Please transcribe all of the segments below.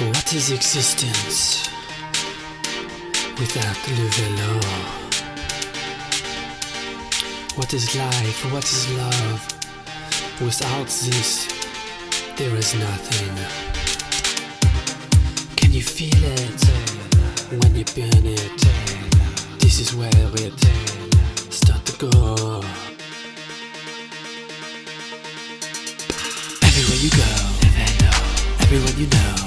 What is existence without le vélo? What is life? What is love? Without this, there is nothing. Can you feel it eh, when you burn it? Eh? This is where it eh, start to go. Everywhere you go, everyone you know,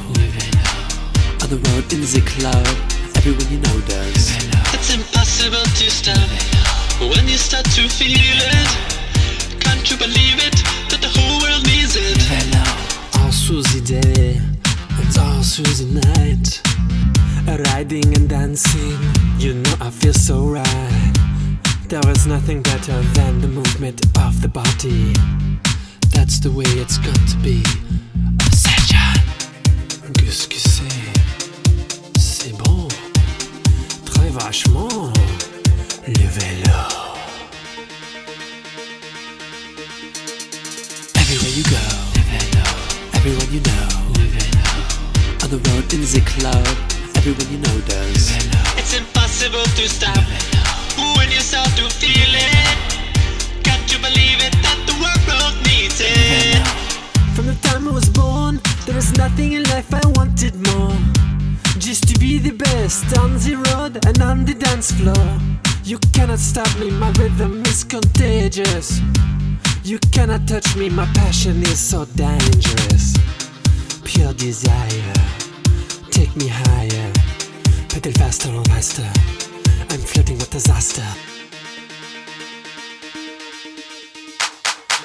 on the road in the club, everyone you know does. It's impossible to stop when you start to feel it. Can't you believe it? That the whole world needs it. All through the day and all through the night, riding and dancing, you know I feel so right. There is nothing better than the movement of the body. That's the way it's got to be. Obsession. Qu'est-ce que? C'est Très vachement. Le vélo. Everywhere you go, everyone you know, on the road in the club, everyone you know does. It's impossible to stop when you start to feel it. Can't you believe it? That the world needs it. From the time I was born, there is nothing in life I wanted more. The on the road and on the dance floor. You cannot stop me, my rhythm is contagious. You cannot touch me, my passion is so dangerous. Pure desire, take me higher. Pedal faster and faster. I'm floating with disaster.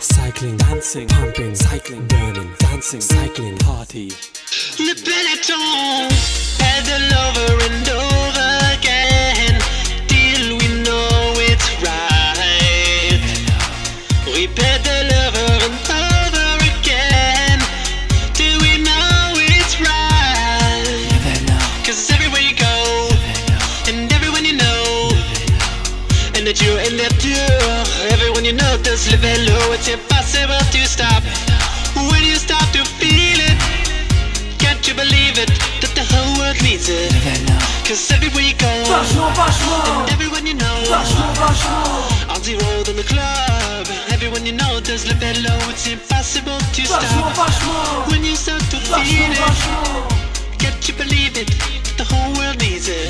Cycling, dancing, pumping, cycling, burning, dancing, cycling, party. Le peloton, pedal over and over again till we know it's right. We over and over again till we know it's right. Cause everywhere you go, and everyone you know, and that you're in that tour, everyone you know does le vélo. It's impossible to stop when you start needs it. Cause everywhere you go, and everyone you know, on the road, in the club, everyone you know does le vélo. It's impossible to stop when you start to feel it. Get you believe it, the whole world needs it.